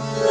Podcast.